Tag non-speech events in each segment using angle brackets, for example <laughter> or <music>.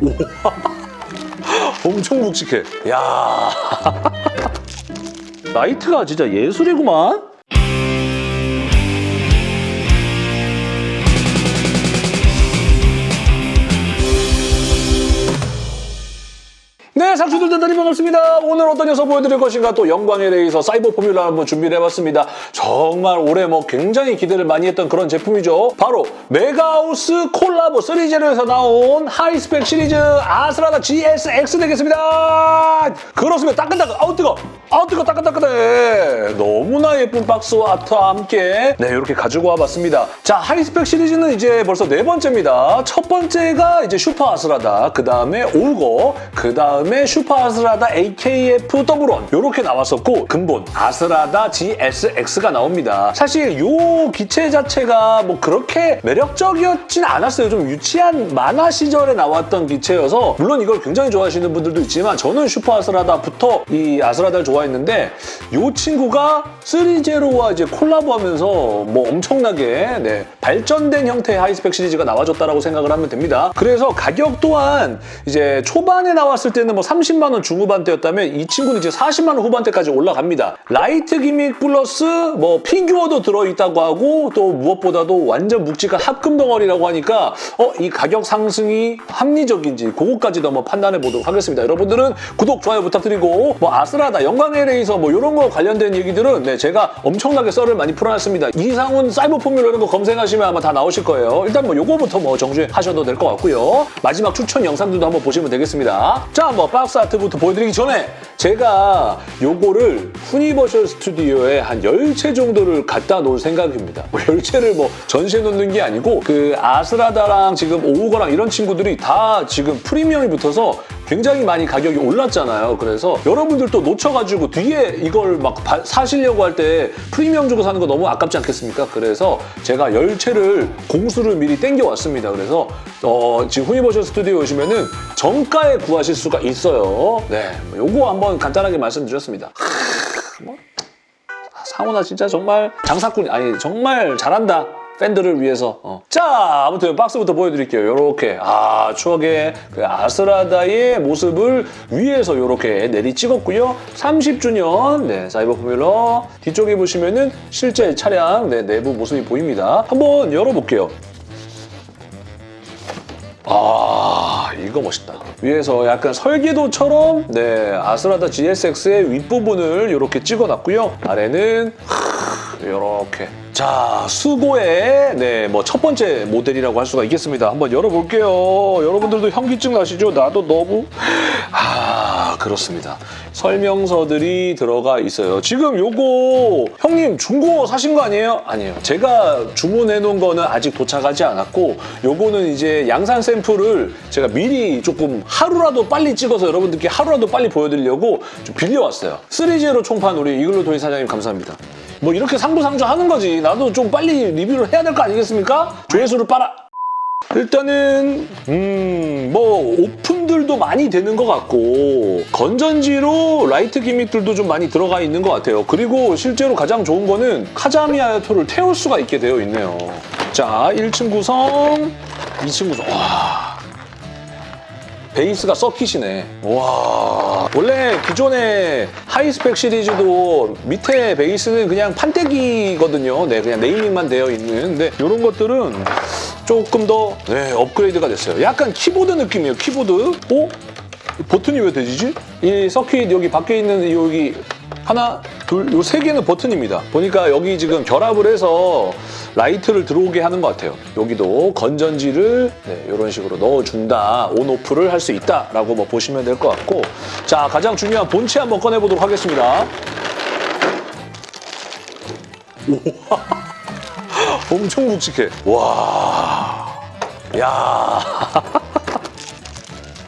<laughs> 엄청 묵직해. 야 라이트가 진짜 예술이구만. 상추들 대단히 반갑습니다. 오늘 어떤 녀석 보여드릴 것인가 또 영광의 레이서 사이버 포뮬러 한번 준비를 해봤습니다. 정말 올해 뭐 굉장히 기대를 많이 했던 그런 제품이죠. 바로 메가하우스 콜라보 3제로에서 나온 하이스펙 시리즈 아스라다 GSX 되겠습니다. 그렇습니다. 따끈따끈. 아우 뜨거. 아우 뜨거 따끈따끈해. 너무나 예쁜 박스와 아트와 함께 네 이렇게 가지고 와봤습니다. 자 하이스펙 시리즈는 이제 벌써 네 번째입니다. 첫 번째가 이제 슈퍼 아스라다. 그 다음에 오우거. 그 다음에 슈퍼 아스라다 AKF double one 이렇게 나왔었고 근본 아스라다 GSX가 나옵니다. 사실 이 기체 자체가 뭐 그렇게 매력적이었진 않았어요. 좀 유치한 만화 시절에 나왔던 기체여서 물론 이걸 굉장히 좋아하시는 분들도 있지만 저는 슈퍼 아스라다부터 이 아스라다를 좋아했는데 이 친구가 3제로와 이제 콜라보하면서 뭐 엄청나게 네, 발전된 형태의 하이스펙 시리즈가 나와줬다라고 생각을 하면 됩니다. 그래서 가격 또한 이제 초반에 나왔을 때는 뭐 30만 원 중후반대였다면 이 친구는 이제 40만 원 후반대까지 올라갑니다. 라이트 gimmick 플러스 뭐 피규어도 들어있다고 하고 또 무엇보다도 완전 묵직한 합금 덩어리라고 하니까 어 이 가격 상승이 합리적인지 그거까지도 한번 판단해 보도록 하겠습니다. 여러분들은 구독, 좋아요 부탁드리고 뭐 아스라다, 영광의 레이서 뭐 이런 거 관련된 얘기들은 네, 제가 엄청나게 썰을 많이 풀어놨습니다. 이상훈 사이버 포뮬러 이런 거 검색하시면 아마 다 나오실 거예요. 일단 뭐 요거부터 뭐 정주행하셔도 될 것 같고요. 마지막 추천 영상들도 한번 보시면 되겠습니다. 자, 뭐 박스 아트부터 보여드리기 전에 제가 요거를 후니버셜 스튜디오에 한 10채 정도를 갖다 놓을 생각입니다. 뭐 10채를 뭐 전시해 놓는 게 아니고 그 아스라다랑 지금 오우거랑 이런 친구들이 다 지금 프리미엄이 붙어서 굉장히 많이 가격이 올랐잖아요. 그래서 여러분들도 놓쳐가지고 뒤에 이걸 막 바- 사시려고 할 때 프리미엄 주고 사는 거 너무 아깝지 않겠습니까? 그래서 제가 10채를 공수를 미리 땡겨왔습니다. 그래서 어, 지금 후니버셜 스튜디오 오시면 은 정가에 구하실 수가 있어요. 네, 뭐 요거 한번 간단하게 말씀드렸습니다. 하, 뭐, 상훈아 진짜 정말 장사꾼이 아니 정말 잘한다. 팬들을 위해서. 어. 자, 아무튼 박스부터 보여드릴게요. 이렇게 아 추억의 그 아스라다의 모습을 위에서 이렇게 내리 찍었고요. 30주년 네, 사이버 포뮬러 뒤쪽에 보시면은 실제 차량 네, 내부 모습이 보입니다. 한번 열어볼게요. 아 이거 멋있다 위에서 약간 설계도처럼 네 아스라다 GSX의 윗부분을 이렇게 찍어놨고요 아래는 이렇게. 자 수고의 네뭐 첫 번째 모델이라고 할 수가 있겠습니다. 한번 열어볼게요. 여러분들도 현기증 나시죠? 나도 너무. 아 그렇습니다. 설명서들이 들어가 있어요. 지금 요거 형님 중고 사신 거 아니에요? 아니에요. 제가 주문해 놓은 거는 아직 도착하지 않았고 요거는 이제 양산 샘플을 제가 미리 조금 하루라도 빨리 찍어서 여러분들께 하루라도 빨리 보여드리려고 좀 빌려왔어요. 3제로 총판 우리 이글루 도희 사장님 감사합니다 뭐 이렇게 상부상조 하는 거지 나도 좀 빨리 리뷰를 해야 될 거 아니겠습니까? 조회수를 빨아 일단은 음, 뭐 오픈들도 많이 되는 것 같고 건전지로 라이트 gimmick들도 좀 많이 들어가 있는 것 같아요. 그리고 실제로 가장 좋은 거는 카자미 아야토를 태울 수가 있게 되어 있네요. 자, 1층 구성, 2층 구성. 와. 베이스가 서킷이네. 와. 원래 기존의 하이스펙 시리즈도 밑에 베이스는 그냥 판때기거든요. 네, 그냥 naming만 되어 있는. 근데 이런 것들은 조금 더 네, 업그레이드가 됐어요. 약간 키보드 느낌이에요. 키보드. 어? 버튼이 왜 되지지? 이 서킷 여기 밖에 있는 여기 하나, 둘, 요 세 개는 버튼입니다. 보니까 여기 지금 결합을 해서 라이트를 들어오게 하는 것 같아요. 여기도 건전지를 네, 이런 식으로 넣어준다, 온 오프를 할 수 있다라고 뭐 보시면 될 것 같고 자 가장 중요한 본체 한번 꺼내보도록 하겠습니다. 우와, <laughs> 엄청 묵직해. 와, 야.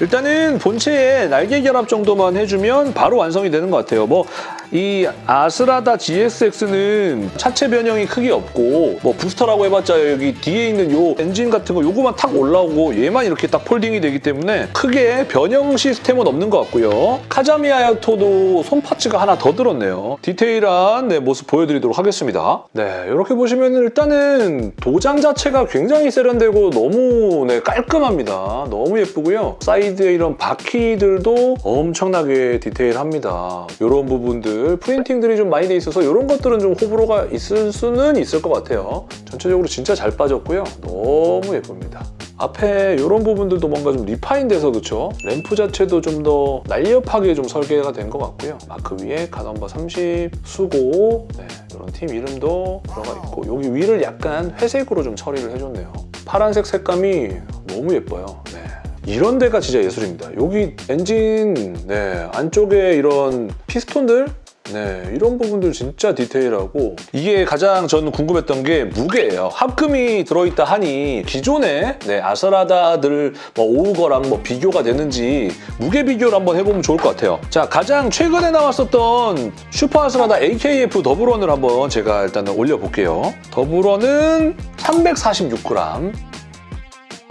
일단은 본체에 날개 결합 정도만 해주면 바로 완성이 되는 것 같아요. 뭐 이 아스라다 GSX는 차체 변형이 크게 없고 뭐 부스터라고 해봤자 여기 뒤에 있는 요 엔진 같은 거 요거만 탁 올라오고 얘만 이렇게 딱 folding이 되기 때문에 크게 변형 시스템은 없는 것 같고요. 카자미 하야토도 손 parts가 하나 더 들었네요. 디테일한 네, 모습 보여드리도록 하겠습니다. 네, 이렇게 보시면 일단은 도장 자체가 굉장히 세련되고 너무 네, 깔끔합니다. 너무 예쁘고요. 사이드에 이런 바퀴들도 엄청나게 디테일합니다. 이런 부분들 프린팅들이 좀 많이 돼 있어서 이런 것들은 좀 호불호가 있을 수는 있을 것 같아요. 전체적으로 진짜 잘 빠졌고요. 너무 예쁩니다. 앞에 이런 부분들도 뭔가 좀 refine 돼서 그렇죠? 램프 자체도 좀 더 날렵하게 좀 설계가 된 것 같고요. 마크 위에 car number 30 수고 네, 이런 팀 이름도 들어가 있고 여기 위를 약간 회색으로 좀 처리를 해줬네요. 파란색 색감이 너무 예뻐요. 네. 이런 데가 진짜 예술입니다. 여기 엔진 네, 안쪽에 이런 피스톤들 네, 이런 부분들 진짜 디테일하고 이게 가장 저는 궁금했던 게 무게예요. 합금이 들어있다 하니 기존의 네, 아스라다들 뭐 오우거랑 뭐 비교가 되는지 무게 비교를 한번 해보면 좋을 것 같아요. 자, 가장 최근에 나왔었던 슈퍼 아스라다 AKF 더블원을 한번 제가 일단은 올려볼게요. 더블원은 346g,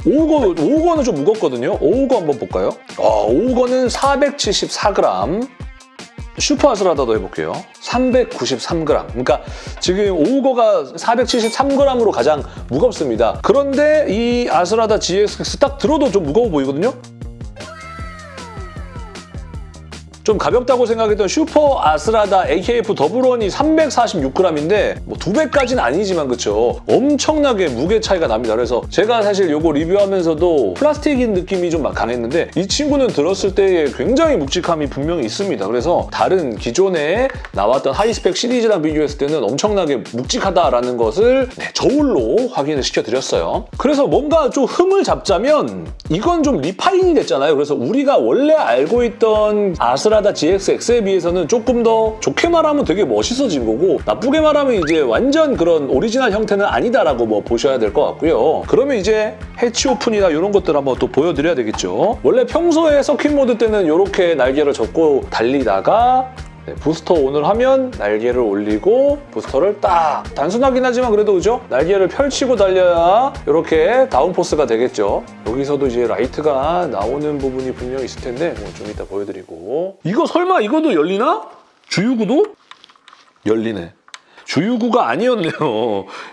오우거, 오우거는 좀 무겁거든요. 오우거 한번 볼까요? 아, 오우거는 474g. 슈퍼 아스라다도 해볼게요. 393g. 그러니까 지금 오우거가 473g으로 가장 무겁습니다. 그런데 이 아스라다 GX 딱 들어도 좀 무거워 보이거든요? 좀 가볍다고 생각했던 슈퍼 아스라다 AKF 더블원이 346g인데 뭐 두 배까지는 아니지만 그쵸? 엄청나게 무게 차이가 납니다. 그래서 제가 사실 이거 리뷰하면서도 플라스틱인 느낌이 좀 막 강했는데 이 친구는 들었을 때에 굉장히 묵직함이 분명히 있습니다. 그래서 다른 기존에 나왔던 high spec 시리즈랑 비교했을 때는 엄청나게 묵직하다라는 것을 네, 저울로 확인을 시켜드렸어요. 그래서 뭔가 좀 흠을 잡자면 이건 좀 refine이 됐잖아요. 그래서 우리가 원래 알고 있던 아스라다 GSX에 비해서는 조금 더 좋게 말하면 되게 멋있어진 거고 나쁘게 말하면 이제 완전 그런 오리지널 형태는 아니다라고 뭐 보셔야 될 것 같고요. 그러면 이제 해치 오픈이나 이런 것들 한번 또 보여드려야 되겠죠. 원래 평소에 서킷 모드 때는 이렇게 날개를 접고 달리다가 네, 부스터 on을 하면 날개를 올리고 부스터를 딱 단순하긴 하지만 그래도 그죠? 날개를 펼치고 달려야 이렇게 downforce가 되겠죠. 여기서도 이제 라이트가 나오는 부분이 분명히 있을 텐데 뭐 좀 이따 보여드리고 이거 설마 이것도 열리나? 주유구도? 열리네. 주유구가 아니었네요.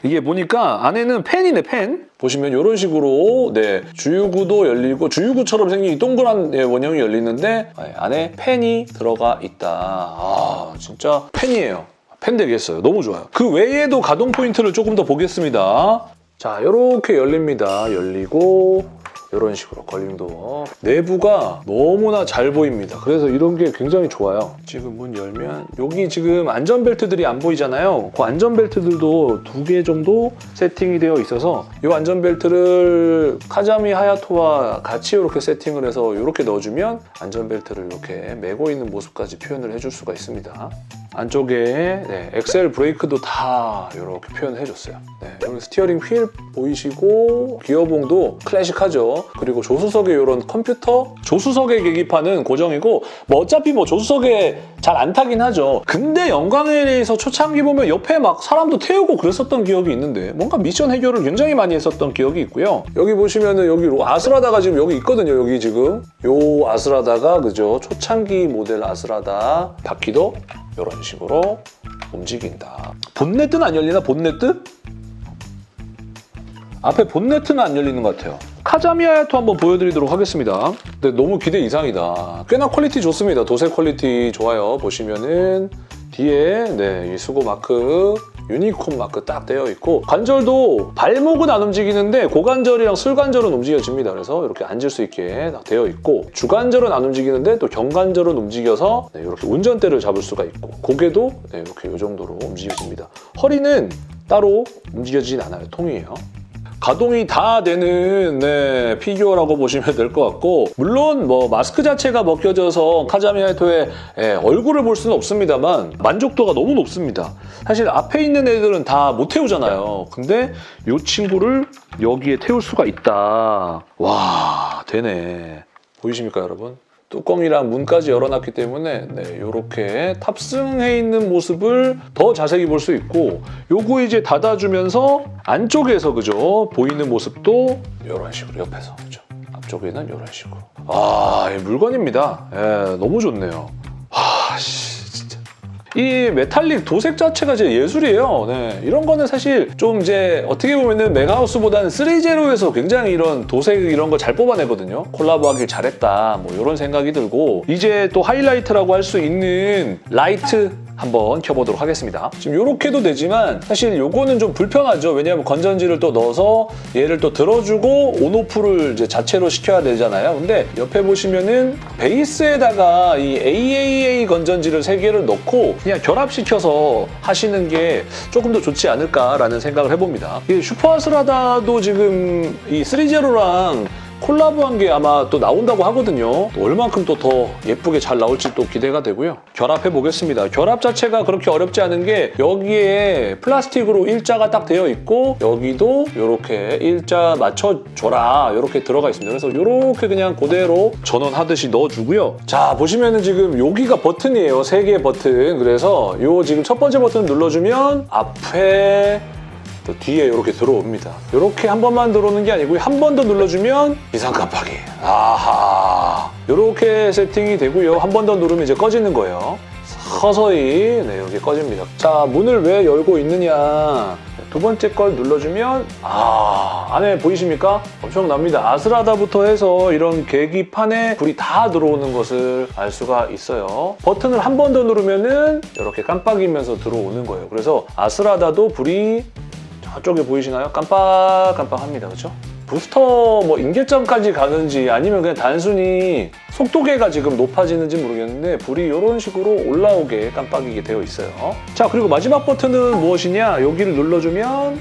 이게 보니까 안에는 펜이네, 펜. 보시면 이런 식으로 네 주유구도 열리고 주유구처럼 생긴 이 동그란 네, 원형이 열리는데 네, 안에 펜이 들어가 있다. 아 진짜 펜이에요. 펜 되겠어요. 너무 좋아요. 그 외에도 가동 포인트를 조금 더 보겠습니다. 자 이렇게 열립니다. 열리고 이런 식으로 걸림도 내부가 너무나 잘 보입니다. 그래서 이런 게 굉장히 좋아요. 지금 문 열면 여기 지금 안전벨트들이 안 보이잖아요. 그 안전벨트들도 두 개 정도 세팅이 되어 있어서 이 안전벨트를 카자미 하야토와 같이 이렇게 세팅을 해서 이렇게 넣어주면 안전벨트를 이렇게 메고 있는 모습까지 표현을 해줄 수가 있습니다. 안쪽에 네, 엑셀 브레이크도 다 이렇게 표현을 해줬어요. 네, 여기 스티어링 휠 보이시고 기어봉도 클래식하죠. 그리고 조수석에 이런 컴퓨터 조수석의 계기판은 고정이고 뭐 어차피 뭐 조수석에 잘 안 타긴 하죠. 근데 영광에서 초창기 보면 옆에 막 사람도 태우고 그랬었던 기억이 있는데 뭔가 미션 해결을 굉장히 많이 했었던 기억이 있고요. 여기 보시면은 여기 아스라다가 지금 여기 있거든요. 여기 지금 요 아스라다가 그죠 초창기 모델 아스라다 바퀴도 이런 식으로 움직인다. 본네트는 안 열리나? 본네트? 앞에 본네트는 안 열리는 것 같아요. 카자미 하야토 한번 보여드리도록 하겠습니다. 근데 너무 기대 이상이다. 꽤나 퀄리티 좋습니다. 도색 퀄리티 좋아요. 보시면은 뒤에 네, 이 수고 마크 유니콘 마크 딱 되어 있고 관절도 발목은 안 움직이는데 고관절이랑 슬관절은 움직여집니다. 그래서 이렇게 앉을 수 있게 딱 되어 있고 주관절은 안 움직이는데 또 경관절은 움직여서 네, 이렇게 운전대를 잡을 수가 있고 고개도 네, 이렇게 이 정도로 움직여집니다. 허리는 따로 움직여지진 않아요. 통이에요. 가동이 다 되는 네, 피규어라고 보시면 될 것 같고 물론 뭐 마스크 자체가 벗겨져서 카자미 하야토의 예, 얼굴을 볼 수는 없습니다만 만족도가 너무 높습니다. 사실 앞에 있는 애들은 다 못 태우잖아요. 근데 이 친구를 여기에 태울 수가 있다. 와 되네. 보이십니까 여러분? 뚜껑이랑 문까지 열어놨기 때문에 네, 이렇게 탑승해 있는 모습을 더 자세히 볼 수 있고 요거 이제 닫아주면서 안쪽에서 그죠? 보이는 모습도 이런 식으로 옆에서 그죠? 앞쪽에는 이런 식으로. 아 이 물건입니다. 예, 너무 좋네요 이 메탈릭 도색 자체가 진짜 예술이에요. 네, 이런 거는 사실 좀 이제 어떻게 보면은 메가하우스보다는 threezero에서 굉장히 이런 도색 이런 거 잘 뽑아내거든요. 콜라보하길 잘했다 뭐 이런 생각이 들고 이제 또 하이라이트라고 할 수 있는 라이트 한번 켜보도록 하겠습니다. 지금 이렇게도 되지만 사실 요거는 좀 불편하죠. 왜냐하면 건전지를 또 넣어서 얘를 또 들어주고 온오프를 이제 자체로 시켜야 되잖아요. 근데 옆에 보시면은 베이스에다가 이 AAA 건전지를 3개를 넣고 그냥 결합시켜서 하시는 게 조금 더 좋지 않을까라는 생각을 해봅니다. 이 슈퍼아스라다도 지금 이 3제로랑 콜라보한 게 아마 또 나온다고 하거든요. 또 얼만큼 또 더 예쁘게 잘 나올지 또 기대가 되고요. 결합해 보겠습니다. 결합 자체가 그렇게 어렵지 않은 게 여기에 플라스틱으로 일자가 딱 되어 있고 여기도 이렇게 일자 맞춰줘라 이렇게 들어가 있습니다. 그래서 이렇게 그냥 그대로 전원하듯이 넣어주고요. 자 보시면은 지금 여기가 버튼이에요. 세 개의 버튼. 그래서 요 지금 첫 번째 버튼 눌러주면 앞에 또 뒤에 이렇게 들어옵니다. 이렇게 한 번만 들어오는 게 아니고 한 번 더 눌러주면 이상 깜빡이. 아하. 이렇게 세팅이 되고요. 한 번 더 누르면 이제 꺼지는 거예요. 서서히 네, 여기 꺼집니다. 자, 문을 왜 열고 있느냐. 두 번째 걸 눌러주면 아 안에 보이십니까? 엄청납니다. 아스라다부터 해서 이런 계기판에 불이 다 들어오는 것을 알 수가 있어요. 버튼을 한 번 더 누르면 은 이렇게 깜빡이면서 들어오는 거예요. 그래서 아스라다도 불이 저쪽에 보이시나요? 깜빡깜빡합니다. 그렇죠? 부스터 뭐 임계점까지 가는지 아니면 그냥 단순히 속도계가 지금 높아지는지 모르겠는데 불이 이런 식으로 올라오게 깜빡이게 되어 있어요. 자 그리고 마지막 버튼은 무엇이냐? 여기를 눌러주면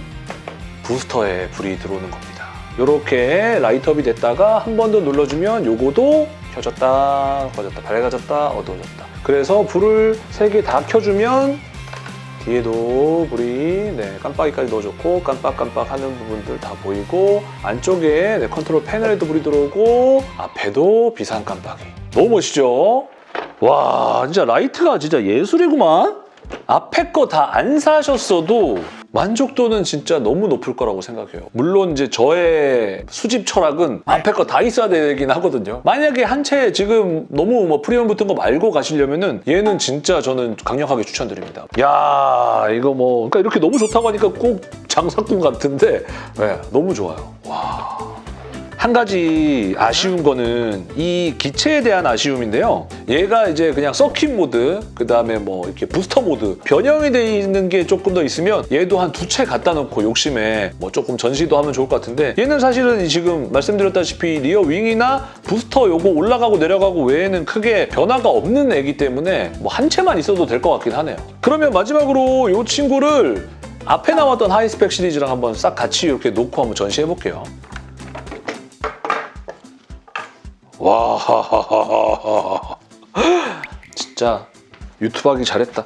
부스터에 불이 들어오는 겁니다. 이렇게 라이트업이 됐다가 한 번 더 눌러주면 요거도 켜졌다, 꺼졌다, 밝아졌다, 어두워졌다. 그래서 불을 세 개 다 켜주면 뒤에도 불이 네, 깜빡이까지 넣어줬고 깜빡깜빡 하는 부분들 다 보이고 안쪽에 네, 컨트롤 패널에도 불이 들어오고 앞에도 비상 깜빡이 너무 멋있죠? 와 진짜 라이트가 진짜 예술이구만 앞에 거 다 안 사셨어도 만족도는 진짜 너무 높을 거라고 생각해요. 물론 이제 저의 수집 철학은 앞에 거 다 있어야 되긴 하거든요. 만약에 한 채 지금 너무 뭐 프리미엄 붙은 거 말고 가시려면은 얘는 진짜 저는 강력하게 추천드립니다. 야 이거 뭐 그러니까 이렇게 너무 좋다고 하니까 꼭 장사꾼 같은데 네, 너무 좋아요. 와. 한 가지 아쉬운 거는 이 기체에 대한 아쉬움인데요. 얘가 이제 그냥 서킷 모드, 그 다음에 뭐 이렇게 부스터 모드 변형이 돼 있는 게 조금 더 있으면 얘도 한 두 채 갖다 놓고 욕심에 뭐 조금 전시도 하면 좋을 것 같은데 얘는 사실은 지금 말씀드렸다시피 rear wing이나 부스터 요거 올라가고 내려가고 외에는 크게 변화가 없는 애기 때문에 뭐 한 채만 있어도 될 것 같긴 하네요. 그러면 마지막으로 이 친구를 앞에 나왔던 high spec 시리즈랑 한번 싹 같이 이렇게 놓고 한번 전시해 볼게요. 와 진짜 유튜브 하기 잘했다.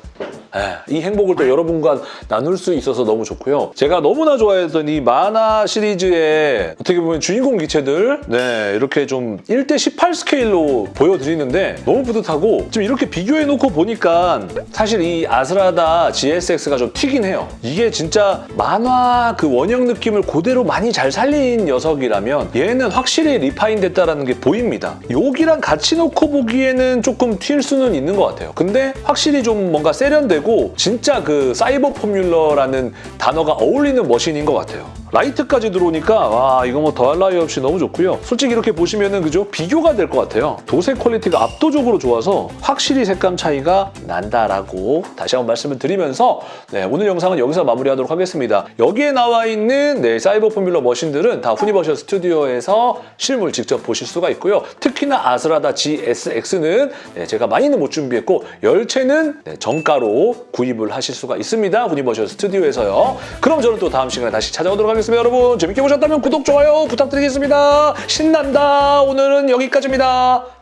에, 이 행복을 또 여러분과 나눌 수 있어서 너무 좋고요. 제가 너무나 좋아했던 이 만화 시리즈의 어떻게 보면 주인공 기체들 네 이렇게 좀 1대 18 스케일로 보여드리는데 너무 뿌듯하고 지금 이렇게 비교해놓고 보니까 사실 이 아스라다 GSX가 좀 튀긴 해요. 이게 진짜 만화 그 원형 느낌을 그대로 많이 잘 살린 녀석이라면 얘는 확실히 refine 됐다는 게 보입니다. 여기랑 같이 놓고 보기에는 조금 튈 수는 있는 것 같아요. 근데 확실히 좀 뭔가 세련되고 진짜 그 사이버 포뮬러라는 단어가 어울리는 머신인 것 같아요. 라이트까지 들어오니까 와 이거 뭐 더할 나위 없이 너무 좋고요. 솔직히 이렇게 보시면은 그죠? 비교가 될 것 같아요. 도색 퀄리티가 압도적으로 좋아서 확실히 색감 차이가 난다라고 다시 한번 말씀을 드리면서 네, 오늘 영상은 여기서 마무리하도록 하겠습니다. 여기에 나와 있는 네, 사이버 포뮬러 머신들은 다 후니버셜 스튜디오에서 실물 직접 보실 수가 있고요. 특히나 아스라다 GSX는 네, 제가 많이는 못 준비했고 열채는 네, 정가로 구입을 하실 수가 있습니다. 후니버셜 스튜디오에서요. 그럼 저는 또 다음 시간에 다시 찾아오도록 하겠습니다. 여러분 재밌게 보셨다면 구독, 좋아요 부탁드리겠습니다. 신난다. 오늘은 여기까지입니다.